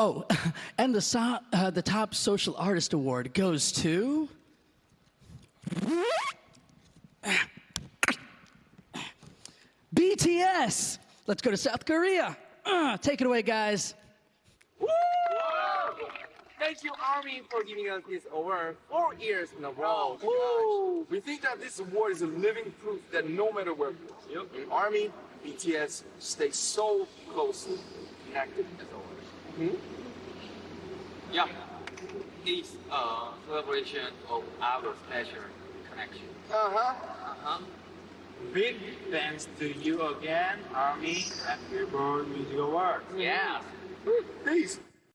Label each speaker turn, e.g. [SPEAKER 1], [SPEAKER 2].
[SPEAKER 1] Oh, and the, so, uh, the top social artist award goes to. BTS! Let's go to South Korea. Uh, take it away, guys.
[SPEAKER 2] Thank you, Army, for giving us this award four years in a row.
[SPEAKER 3] We think that this award is a living proof that no matter where we go, in Army, BTS stay so closely connected as always.
[SPEAKER 4] Yeah, it's a celebration of our special connection.
[SPEAKER 3] Uh-huh.
[SPEAKER 4] Uh-huh. Big thanks to you again, Army and Billboard Music Awards. Yeah.
[SPEAKER 3] Peace.